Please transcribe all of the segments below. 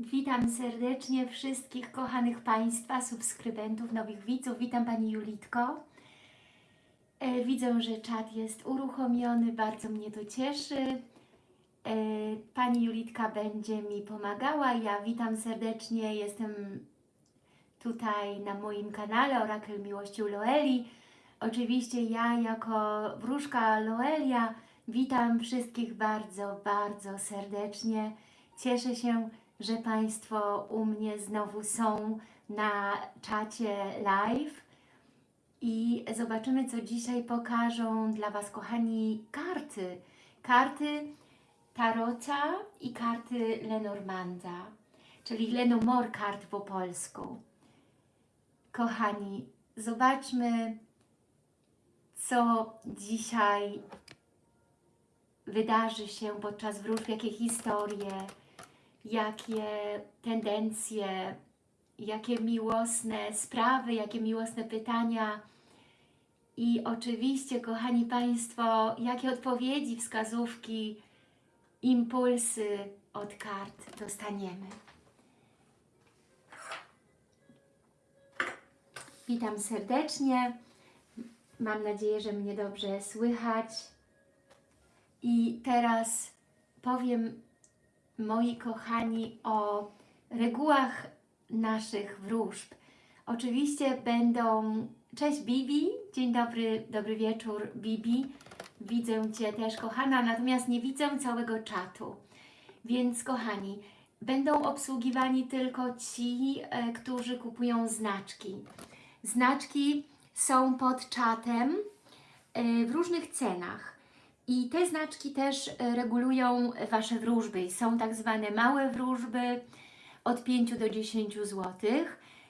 Witam serdecznie wszystkich kochanych Państwa, subskrybentów, nowych widzów. Witam Pani Julitko. E, widzę, że czat jest uruchomiony, bardzo mnie to cieszy. E, Pani Julitka będzie mi pomagała. Ja witam serdecznie, jestem tutaj na moim kanale Orakel Miłości Loeli. Oczywiście ja jako wróżka Loelia witam wszystkich bardzo, bardzo serdecznie. Cieszę się, że Państwo u mnie znowu są na czacie live i zobaczymy, co dzisiaj pokażą dla Was, kochani, karty. Karty Tarota i karty Lenormanda, czyli Lenomor kart po polsku. Kochani, zobaczmy, co dzisiaj wydarzy się podczas wróżb, jakie historie, jakie tendencje, jakie miłosne sprawy, jakie miłosne pytania i oczywiście, kochani Państwo, jakie odpowiedzi, wskazówki, impulsy od kart dostaniemy. Witam serdecznie. Mam nadzieję, że mnie dobrze słychać. I teraz powiem moi kochani, o regułach naszych wróżb. Oczywiście będą... Cześć Bibi, dzień dobry, dobry wieczór Bibi. Widzę Cię też kochana, natomiast nie widzę całego czatu. Więc kochani, będą obsługiwani tylko ci, e, którzy kupują znaczki. Znaczki są pod czatem e, w różnych cenach. I te znaczki też e, regulują Wasze wróżby. Są tak zwane małe wróżby od 5 do 10 zł.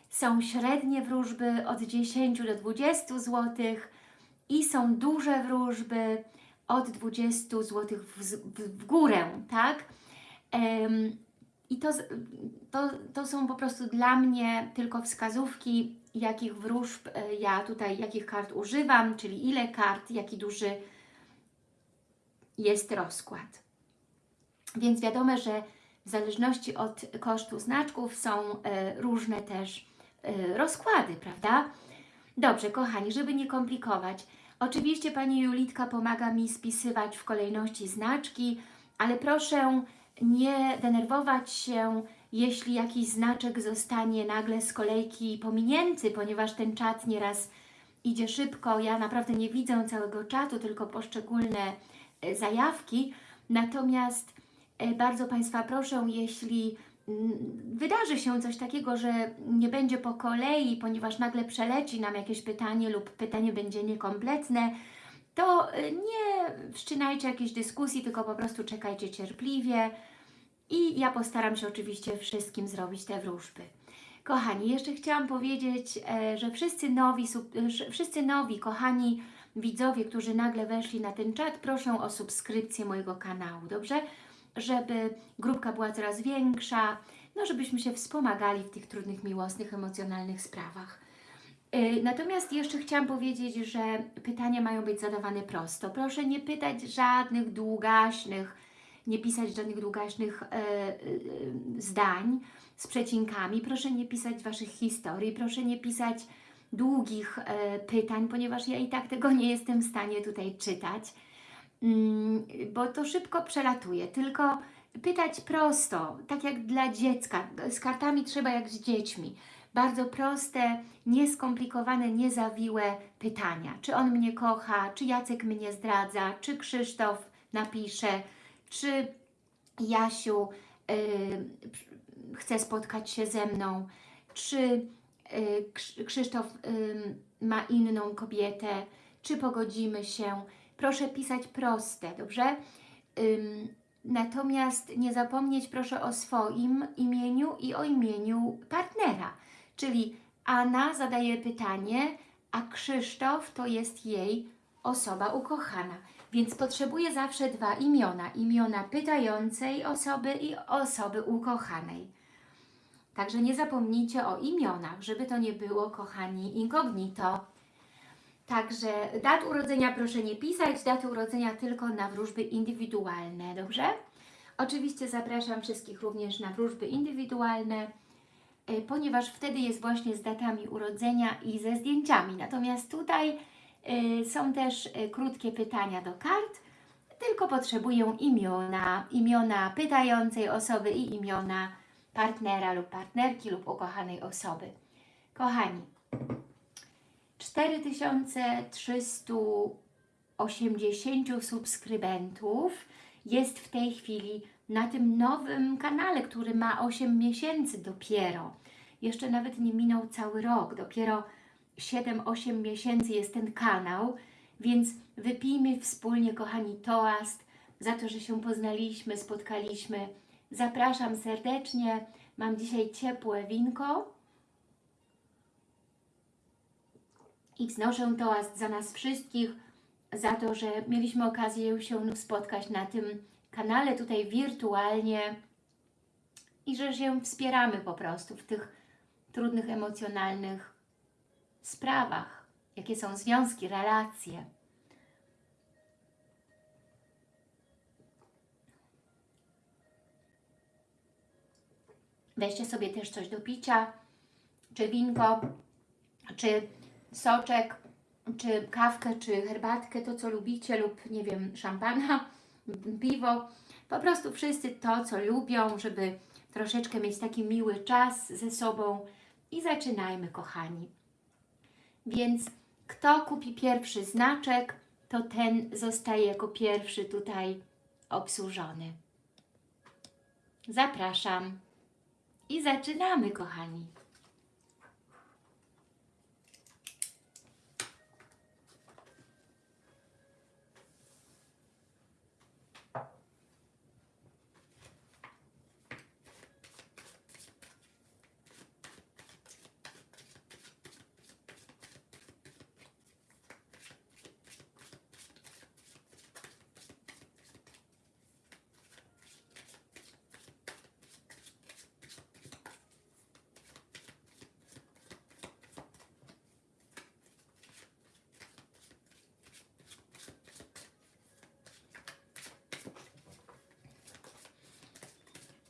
Są średnie wróżby od 10 do 20 zł i są duże wróżby od 20 zł w, w, w górę, tak? I to, to, to są po prostu dla mnie tylko wskazówki, jakich wróżb e, ja tutaj, jakich kart używam, czyli ile kart, jaki duży jest rozkład. Więc wiadomo, że w zależności od kosztu znaczków są e, różne też e, rozkłady, prawda? Dobrze, kochani, żeby nie komplikować. Oczywiście Pani Julitka pomaga mi spisywać w kolejności znaczki, ale proszę nie denerwować się, jeśli jakiś znaczek zostanie nagle z kolejki pominięty, ponieważ ten czat nieraz idzie szybko. Ja naprawdę nie widzę całego czatu, tylko poszczególne zajawki, natomiast e, bardzo Państwa proszę, jeśli mm, wydarzy się coś takiego, że nie będzie po kolei, ponieważ nagle przeleci nam jakieś pytanie lub pytanie będzie niekompletne, to e, nie wszczynajcie jakiejś dyskusji, tylko po prostu czekajcie cierpliwie i ja postaram się oczywiście wszystkim zrobić te wróżby. Kochani, jeszcze chciałam powiedzieć, że wszyscy nowi, wszyscy nowi, kochani widzowie, którzy nagle weszli na ten czat, proszę o subskrypcję mojego kanału, dobrze? Żeby grupka była coraz większa, no żebyśmy się wspomagali w tych trudnych, miłosnych, emocjonalnych sprawach. Yy, natomiast jeszcze chciałam powiedzieć, że pytania mają być zadawane prosto. Proszę nie pytać żadnych długaśnych, nie pisać żadnych długaśnych yy, yy, zdań z przecinkami. Proszę nie pisać Waszych historii, proszę nie pisać długich e, pytań, ponieważ ja i tak tego nie jestem w stanie tutaj czytać, mm, bo to szybko przelatuje, tylko pytać prosto, tak jak dla dziecka, z kartami trzeba jak z dziećmi, bardzo proste, nieskomplikowane, niezawiłe pytania. Czy on mnie kocha, czy Jacek mnie zdradza, czy Krzysztof napisze, czy Jasiu yy, chce spotkać się ze mną, czy Krzysztof ma inną kobietę, czy pogodzimy się. Proszę pisać proste, dobrze? Natomiast nie zapomnieć proszę o swoim imieniu i o imieniu partnera. Czyli Anna zadaje pytanie, a Krzysztof to jest jej osoba ukochana. Więc potrzebuje zawsze dwa imiona. Imiona pytającej osoby i osoby ukochanej. Także nie zapomnijcie o imionach, żeby to nie było, kochani, incognito. Także dat urodzenia proszę nie pisać, daty urodzenia tylko na wróżby indywidualne, dobrze? Oczywiście zapraszam wszystkich również na wróżby indywidualne, y, ponieważ wtedy jest właśnie z datami urodzenia i ze zdjęciami. Natomiast tutaj y, są też y, krótkie pytania do kart, tylko potrzebują imiona, imiona pytającej osoby i imiona partnera lub partnerki lub ukochanej osoby. Kochani, 4380 subskrybentów jest w tej chwili na tym nowym kanale, który ma 8 miesięcy dopiero. Jeszcze nawet nie minął cały rok, dopiero 7-8 miesięcy jest ten kanał, więc wypijmy wspólnie, kochani, toast za to, że się poznaliśmy, spotkaliśmy. Zapraszam serdecznie. Mam dzisiaj ciepłe winko i wznoszę toast za nas wszystkich, za to, że mieliśmy okazję się spotkać na tym kanale tutaj wirtualnie i że się wspieramy po prostu w tych trudnych emocjonalnych sprawach, jakie są związki, relacje. Weźcie sobie też coś do picia, czy winko, czy soczek, czy kawkę, czy herbatkę, to co lubicie, lub nie wiem, szampana, piwo. Po prostu wszyscy to, co lubią, żeby troszeczkę mieć taki miły czas ze sobą. I zaczynajmy, kochani. Więc kto kupi pierwszy znaczek, to ten zostaje jako pierwszy tutaj obsłużony. Zapraszam. I zaczynamy, kochani.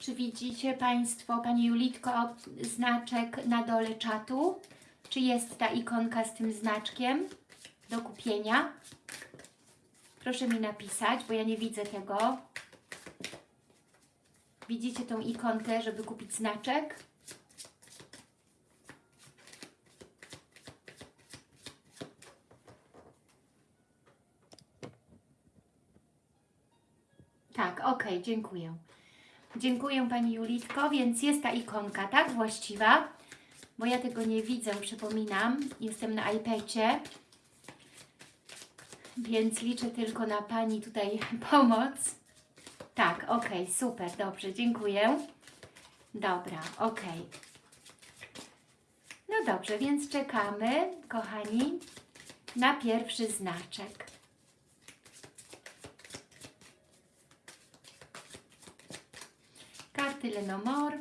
Czy widzicie Państwo, Pani Julitko, znaczek na dole czatu? Czy jest ta ikonka z tym znaczkiem do kupienia? Proszę mi napisać, bo ja nie widzę tego. Widzicie tą ikonkę, żeby kupić znaczek? Tak, ok, dziękuję. Dziękuję Pani Julitko, więc jest ta ikonka, tak? Właściwa, bo ja tego nie widzę, przypominam. Jestem na iPadzie, więc liczę tylko na Pani tutaj pomoc. Tak, ok, super, dobrze, dziękuję. Dobra, ok. No dobrze, więc czekamy, kochani, na pierwszy znaczek. Karty Lenomor.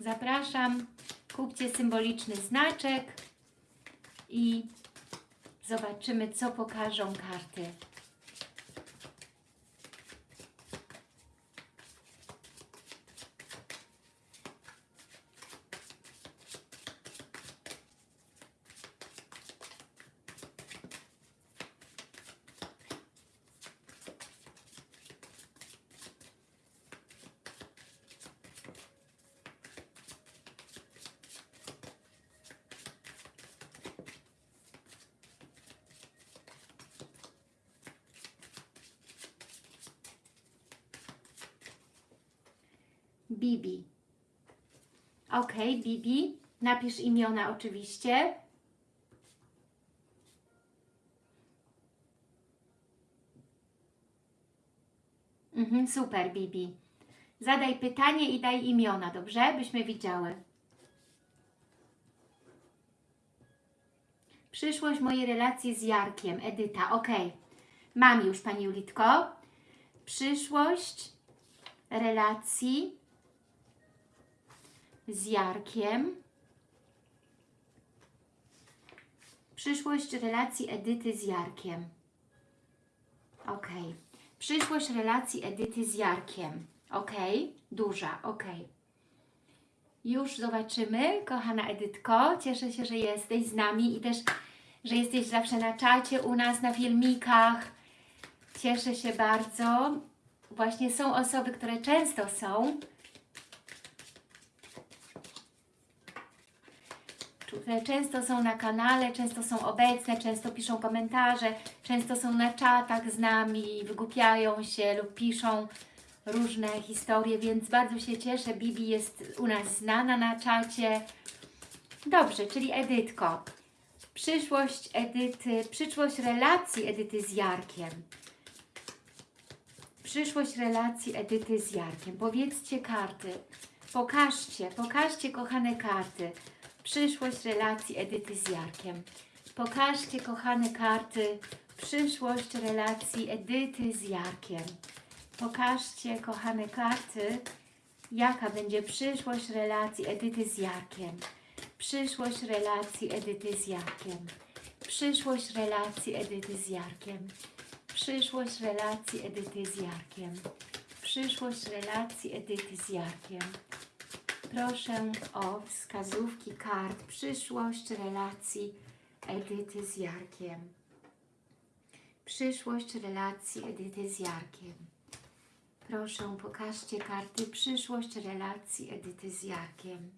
Zapraszam, kupcie symboliczny znaczek i zobaczymy, co pokażą karty. Bibi. Ok, Bibi. Napisz imiona oczywiście. Mhm, super, Bibi. Zadaj pytanie i daj imiona, dobrze? Byśmy widziały. Przyszłość mojej relacji z Jarkiem, Edyta. Ok, mam już Pani Julitko. Przyszłość relacji z Jarkiem. Przyszłość relacji Edyty z Jarkiem. Ok. Przyszłość relacji Edyty z Jarkiem. Ok. Duża. Ok. Już zobaczymy, kochana Edytko. Cieszę się, że jesteś z nami i też, że jesteś zawsze na czacie u nas, na filmikach. Cieszę się bardzo. Właśnie są osoby, które często są. Często są na kanale, często są obecne, często piszą komentarze, często są na czatach z nami, wygłupiają się lub piszą różne historie, więc bardzo się cieszę. Bibi jest u nas znana na czacie. Dobrze, czyli Edytko. Przyszłość Edyty, przyszłość relacji Edyty z Jarkiem. Przyszłość relacji Edyty z Jarkiem. Powiedzcie karty. Pokażcie, pokażcie kochane karty. Przyszłość relacji Edyty z Jarkiem. Pokażcie kochane karty. Przyszłość relacji Edyty z Jarkiem. Pokażcie kochane karty. Jaka będzie przyszłość relacji Edyty z Jarkiem. Przyszłość relacji Edyty z Jarkiem. Przyszłość relacji Edyty z Jarkiem. Przyszłość relacji Edyty z Jarkiem. Przyszłość relacji Edyty z Jarkiem. Proszę o wskazówki kart. Przyszłość relacji Edyty z Jarkiem. Przyszłość relacji Edyty z Jarkiem. Proszę, pokażcie karty. Przyszłość relacji Edyty z Jarkiem.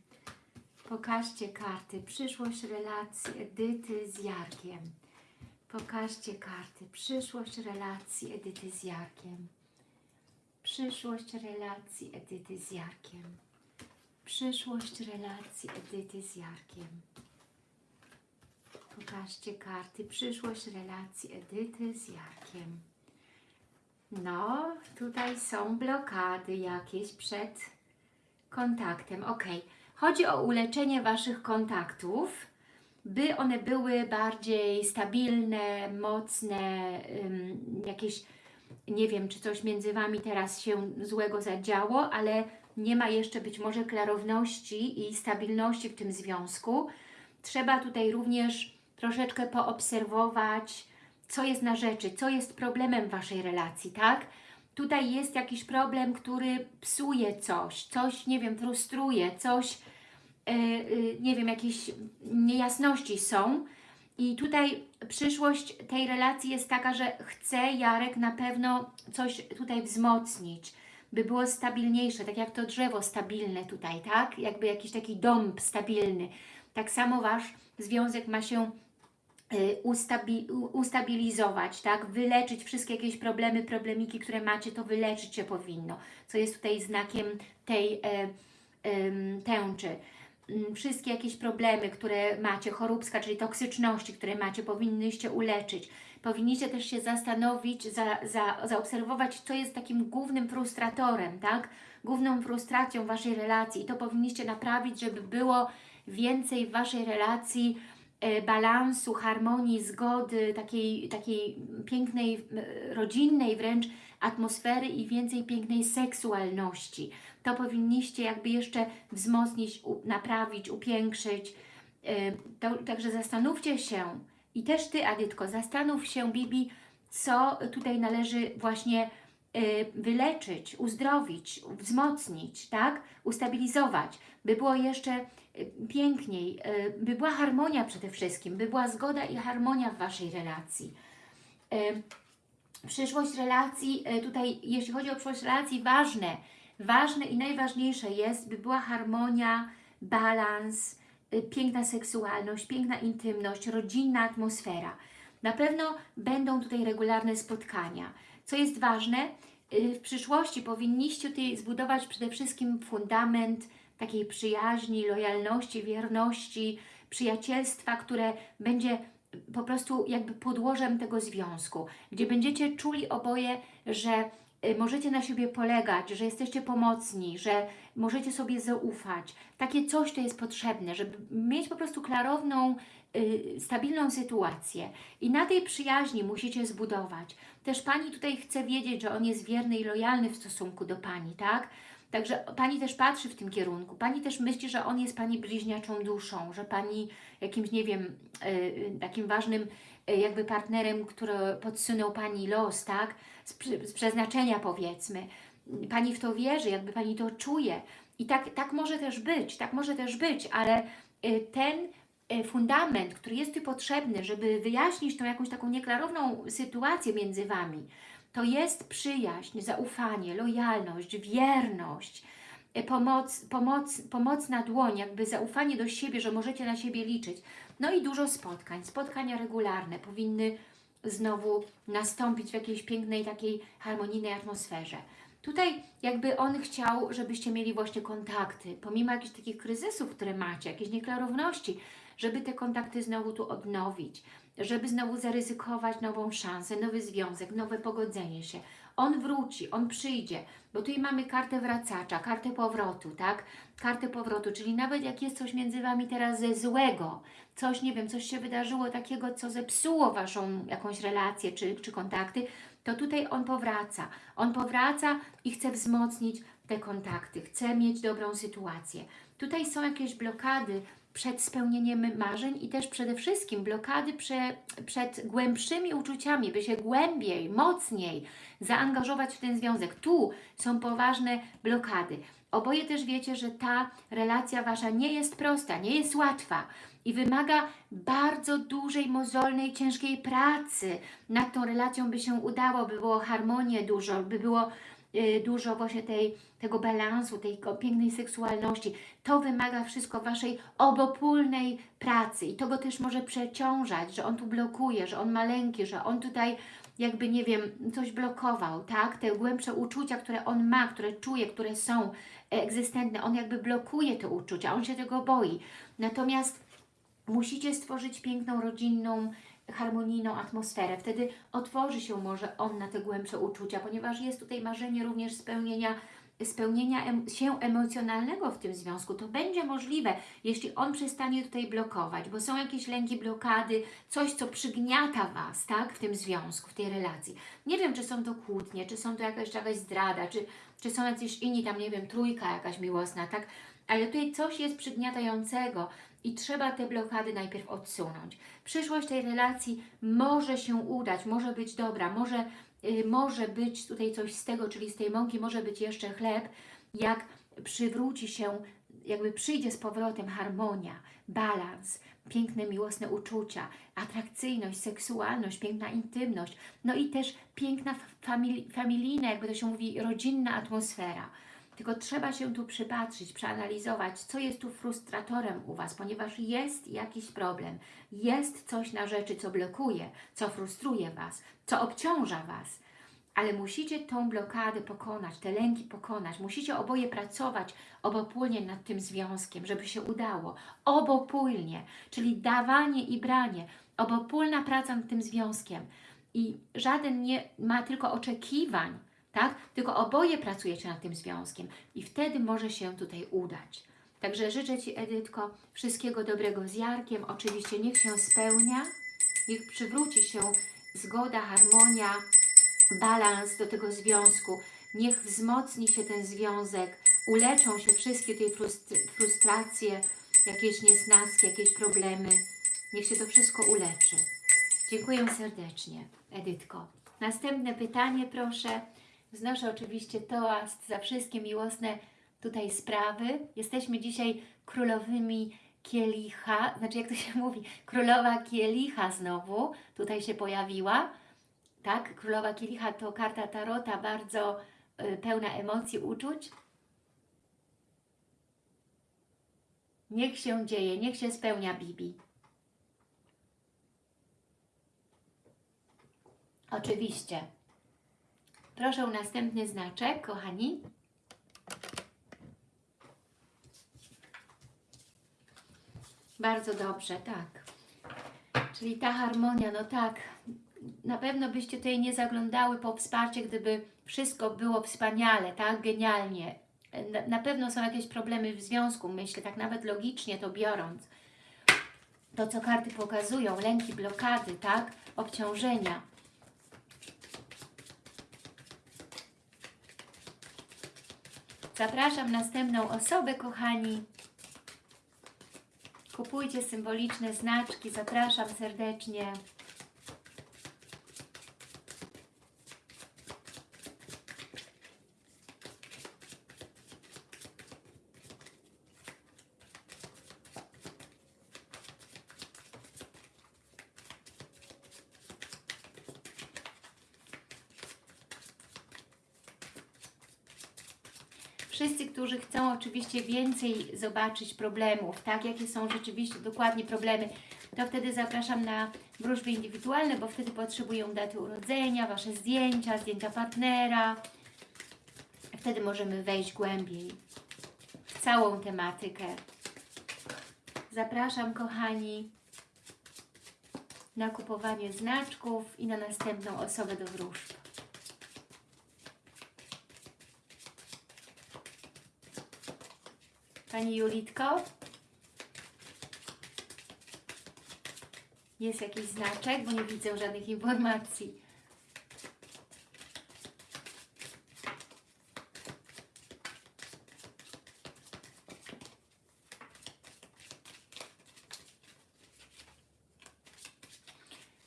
Pokażcie karty. Przyszłość relacji Edyty z Jarkiem. Pokażcie karty. Przyszłość relacji Edyty z Jarkiem. Przyszłość relacji Edyty z Jarkiem. Przyszłość relacji Edyty z Jarkiem. Pokażcie karty. Przyszłość relacji Edyty z Jarkiem. No, tutaj są blokady jakieś przed kontaktem. Ok. Chodzi o uleczenie Waszych kontaktów, by one były bardziej stabilne, mocne, jakieś, nie wiem, czy coś między Wami teraz się złego zadziało, ale nie ma jeszcze być może klarowności i stabilności w tym związku. Trzeba tutaj również troszeczkę poobserwować, co jest na rzeczy, co jest problemem Waszej relacji, tak? Tutaj jest jakiś problem, który psuje coś, coś, nie wiem, frustruje, coś, yy, yy, nie wiem, jakieś niejasności są. I tutaj przyszłość tej relacji jest taka, że chce Jarek na pewno coś tutaj wzmocnić, by było stabilniejsze, tak jak to drzewo stabilne tutaj, tak? Jakby jakiś taki dąb stabilny. Tak samo Wasz związek ma się y, ustabi ustabilizować, tak? Wyleczyć wszystkie jakieś problemy, problemiki, które macie, to wyleczyć się powinno, co jest tutaj znakiem tej e, e, tęczy. Mm, Wszystkie jakieś problemy, które macie, choróbska, czyli toksyczności, które macie, powinnyście uleczyć. Powinniście też się zastanowić, za, za, zaobserwować, co jest takim głównym frustratorem, tak? Główną frustracją Waszej relacji i to powinniście naprawić, żeby było więcej w Waszej relacji e, balansu, harmonii, zgody, takiej, takiej pięknej, rodzinnej wręcz atmosfery i więcej pięknej seksualności. To powinniście jakby jeszcze wzmocnić, naprawić, upiększyć. E, To, także zastanówcie się i też Ty, Adytko, zastanów się, Bibi, co tutaj należy właśnie y, wyleczyć, uzdrowić, wzmocnić, tak? Ustabilizować, by było jeszcze y, piękniej, y, by była harmonia przede wszystkim, by była zgoda i harmonia w Waszej relacji. Przyszłość relacji, tutaj jeśli chodzi o przyszłość relacji, ważne, ważne i najważniejsze jest, by była harmonia, balans, piękna seksualność, piękna intymność, rodzinna atmosfera. Na pewno będą tutaj regularne spotkania. Co jest ważne, y, w przyszłości powinniście tutaj zbudować przede wszystkim fundament takiej przyjaźni, lojalności, wierności, przyjacielstwa, które będzie po prostu jakby podłożem tego związku, gdzie będziecie czuli oboje, że y, możecie na siebie polegać, że jesteście pomocni, że możecie sobie zaufać. Takie coś to jest potrzebne, żeby mieć po prostu klarowną, y, stabilną sytuację. I na tej przyjaźni musicie zbudować. Też Pani tutaj chce wiedzieć, że on jest wierny i lojalny w stosunku do Pani, tak? Także Pani też patrzy w tym kierunku. Pani też myśli, że on jest Pani bliźniaczą duszą, że Pani jakimś, nie wiem, yy, takim ważnym jakby partnerem, który podsunął Pani los, tak? Z, z przeznaczenia powiedzmy. Pani w to wierzy, jakby Pani to czuje. I tak, tak może też być, tak może też być, ale y, ten y, fundament, który jest tu potrzebny, żeby wyjaśnić tą jakąś taką nieklarowną sytuację między Wami, to jest przyjaźń, zaufanie, lojalność, wierność, pomoc, pomoc, pomocna dłoń, jakby zaufanie do siebie, że możecie na siebie liczyć. No i dużo spotkań. Spotkania regularne powinny znowu nastąpić w jakiejś pięknej, takiej harmonijnej atmosferze. Tutaj jakby on chciał, żebyście mieli właśnie kontakty, pomimo jakichś takich kryzysów, które macie, jakiejś nieklarowności, żeby te kontakty znowu tu odnowić, żeby znowu zaryzykować nową szansę, nowy związek, nowe pogodzenie się. On wróci, on przyjdzie, bo tutaj mamy kartę wracacza, kartę powrotu, tak? Kartę powrotu, czyli nawet jak jest coś między Wami teraz ze złego, coś, nie wiem, coś się wydarzyło takiego, co zepsuło Waszą jakąś relację czy, czy kontakty, to tutaj on powraca. On powraca i chce wzmocnić te kontakty, chce mieć dobrą sytuację. Tutaj są jakieś blokady przed spełnieniem marzeń i też przede wszystkim blokady prze, przed głębszymi uczuciami, by się głębiej, mocniej zaangażować w ten związek. Tu są poważne blokady. Oboje też wiecie, że ta relacja Wasza nie jest prosta, nie jest łatwa i wymaga bardzo dużej, mozolnej, ciężkiej pracy. Nad tą relacją by się udało, by było harmonię dużo, by było dużo właśnie tej, tego balansu, tej pięknej seksualności. To wymaga wszystko Waszej obopólnej pracy i to go też może przeciążać, że on tu blokuje, że on ma lęki, że on tutaj jakby, nie wiem, coś blokował, tak? Te głębsze uczucia, które on ma, które czuje, które są egzystentne, on jakby blokuje te uczucia, on się tego boi. Natomiast musicie stworzyć piękną, rodzinną, harmonijną atmosferę. Wtedy otworzy się może on na te głębsze uczucia, ponieważ jest tutaj marzenie również spełnienia, spełnienia się emocjonalnego w tym związku. To będzie możliwe, jeśli on przestanie tutaj blokować, bo są jakieś lęki, blokady, coś, co przygniata Was, tak, w tym związku, w tej relacji. Nie wiem, czy są to kłótnie, czy są to jakaś, jakaś zdrada, czy, czy są jacyś inni tam, nie wiem, trójka jakaś miłosna, tak, ale tutaj coś jest przygniatającego i trzeba te blokady najpierw odsunąć. Przyszłość tej relacji może się udać, może być dobra, może, y, może być tutaj coś z tego, czyli z tej mąki może być jeszcze chleb, jak przywróci się, jakby przyjdzie z powrotem harmonia, balans, piękne, miłosne uczucia, atrakcyjność, seksualność, piękna intymność, no i też piękna famili- familijna, jakby to się mówi, rodzinna atmosfera. Tylko trzeba się tu przypatrzyć, przeanalizować, co jest tu frustratorem u Was, ponieważ jest jakiś problem, jest coś na rzeczy, co blokuje, co frustruje Was, co obciąża Was. Ale musicie tą blokadę pokonać, te lęki pokonać. Musicie oboje pracować obopólnie nad tym związkiem, żeby się udało. Obopólnie, czyli dawanie i branie. Obopólna praca nad tym związkiem. I żaden nie ma tylko oczekiwań, tak? Tylko oboje pracujecie nad tym związkiem i wtedy może się tutaj udać. Także życzę Ci, Edytko, wszystkiego dobrego z Jarkiem. Oczywiście niech się spełnia, niech przywróci się zgoda, harmonia, balans do tego związku. Niech wzmocni się ten związek, uleczą się wszystkie te frustr frustracje, jakieś niesnaski, jakieś problemy. Niech się to wszystko uleczy. Dziękuję serdecznie, Edytko. Następne pytanie, proszę. Wznoszę oczywiście toast za wszystkie miłosne tutaj sprawy. Jesteśmy dzisiaj królowymi kielicha, znaczy jak to się mówi, królowa kielicha znowu tutaj się pojawiła. Tak, królowa kielicha to karta tarota, bardzo y, pełna emocji, uczuć. Niech się dzieje, niech się spełnia Bibi. Oczywiście. Proszę o następny znaczek, kochani. Bardzo dobrze, tak. Czyli ta harmonia, no tak, na pewno byście tutaj nie zaglądały po wsparcie, gdyby wszystko było wspaniale, tak, genialnie. Na, na pewno są jakieś problemy w związku, myślę, tak nawet logicznie to biorąc. To, co karty pokazują, lęki, blokady, tak, obciążenia. Zapraszam następną osobę, kochani. Kupujcie symboliczne znaczki. Zapraszam serdecznie. Wszyscy, którzy chcą oczywiście więcej zobaczyć problemów, tak, jakie są rzeczywiście dokładnie problemy, to wtedy zapraszam na wróżby indywidualne, bo wtedy potrzebują daty urodzenia, Wasze zdjęcia, zdjęcia partnera. Wtedy możemy wejść głębiej w całą tematykę. Zapraszam, kochani, na kupowanie znaczków i na następną osobę do wróżb. Pani Julitko? Jest jakiś znaczek, bo nie widzę żadnych informacji.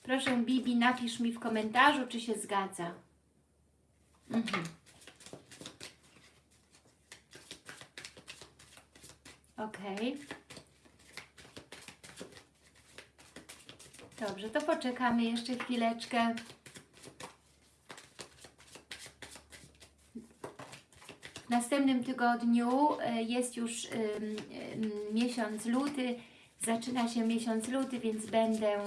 Proszę Bibi, napisz mi w komentarzu, czy się zgadza. Mhm. Okej. Dobrze, to poczekamy jeszcze chwileczkę. W następnym tygodniu e, jest już miesiąc luty, zaczyna się miesiąc luty, więc będę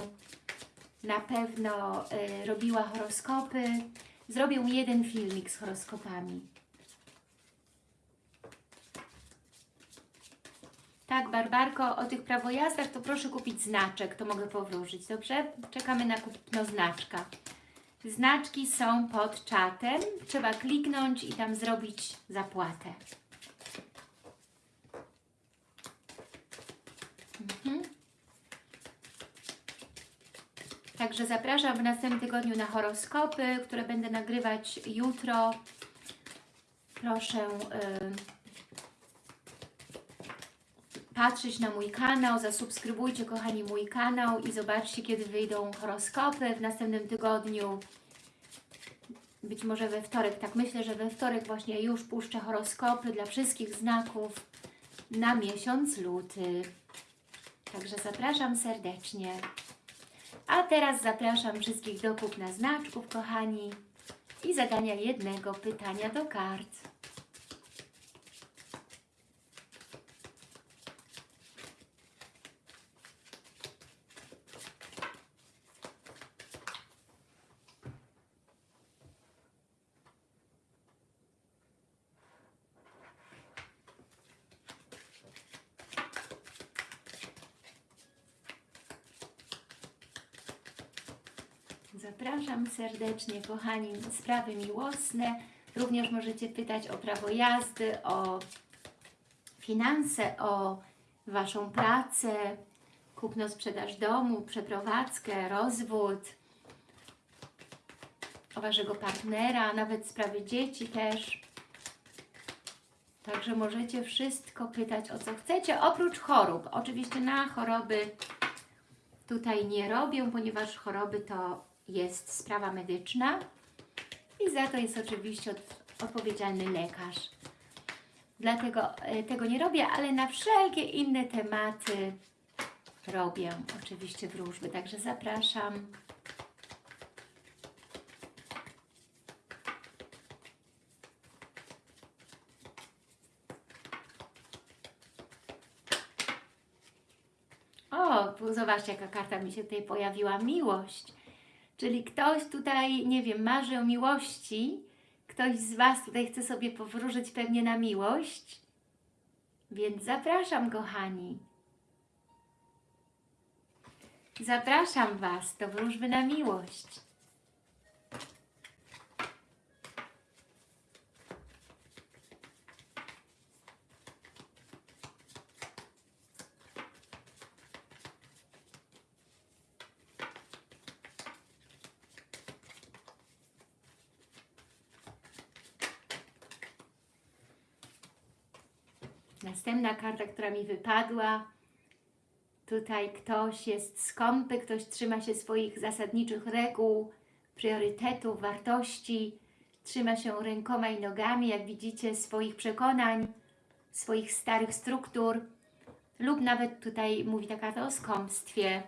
na pewno y, robiła horoskopy. Zrobię jeden filmik z horoskopami. Tak, Barbarko, o tych prawojazdach to proszę kupić znaczek, to mogę powróżyć, dobrze? Czekamy na kupno znaczka. Znaczki są pod czatem, trzeba kliknąć i tam zrobić zapłatę. Mhm. Także zapraszam w następnym tygodniu na horoskopy, które będę nagrywać jutro. Proszę... Yy, patrzeć na mój kanał, zasubskrybujcie kochani mój kanał i zobaczcie kiedy wyjdą horoskopy w następnym tygodniu. Być może we wtorek, tak myślę, że we wtorek właśnie już puszczę horoskopy dla wszystkich znaków na miesiąc luty. Także zapraszam serdecznie. A teraz zapraszam wszystkich do kupna znaczków, kochani, i zadania jednego pytania do kart. Zapraszam serdecznie, kochani, sprawy miłosne. Również możecie pytać o prawo jazdy, o finanse, o Waszą pracę, kupno, sprzedaż domu, przeprowadzkę, rozwód, o Waszego partnera, nawet sprawy dzieci też. Także możecie wszystko pytać o co chcecie, oprócz chorób. Oczywiście na choroby tutaj nie robię, ponieważ choroby to jest sprawa medyczna i za to jest oczywiście od, odpowiedzialny lekarz. Dlatego e, tego nie robię, ale na wszelkie inne tematy robię oczywiście wróżby, także zapraszam. O, zobaczcie jaka karta mi się tutaj pojawiła, miłość. Czyli ktoś tutaj, nie wiem, marzy o miłości, ktoś z Was tutaj chce sobie powróżyć pewnie na miłość, więc zapraszam, kochani. Zapraszam Was do wróżby na miłość. Następna karta, która mi wypadła. Tutaj ktoś jest skąpy, ktoś trzyma się swoich zasadniczych reguł, priorytetów, wartości, trzyma się rękoma i nogami, jak widzicie, swoich przekonań, swoich starych struktur, lub nawet tutaj mówi ta karta o skąpstwie.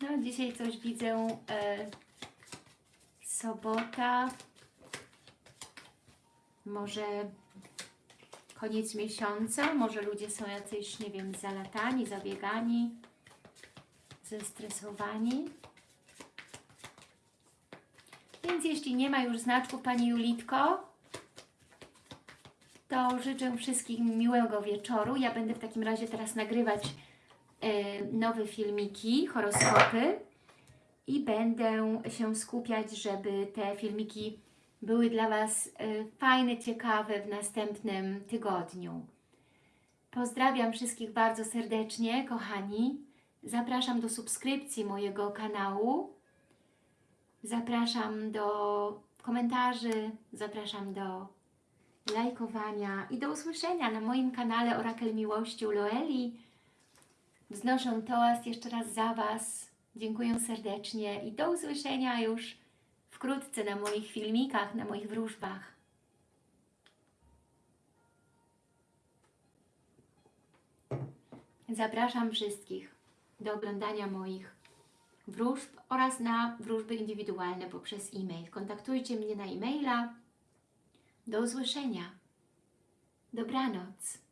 No, dzisiaj coś widzę, e, sobota, może koniec miesiąca, może ludzie są jacyś, nie wiem, zalatani, zabiegani, zestresowani. Więc jeśli nie ma już znaczków Pani Julitko, to życzę wszystkim miłego wieczoru. Ja będę w takim razie teraz nagrywać e, nowe filmiki, horoskopy i będę się skupiać, żeby te filmiki były dla Was e, fajne, ciekawe w następnym tygodniu. Pozdrawiam wszystkich bardzo serdecznie, kochani. Zapraszam do subskrypcji mojego kanału. Zapraszam do komentarzy, zapraszam do lajkowania i do usłyszenia na moim kanale Orakel Miłości Loeli. Wznoszę toast jeszcze raz za Was. Dziękuję serdecznie i do usłyszenia już wkrótce na moich filmikach, na moich wróżbach. Zapraszam wszystkich do oglądania moich wróżb oraz na wróżby indywidualne poprzez e-mail. Kontaktujcie mnie na e-maila. Do usłyszenia. Dobranoc.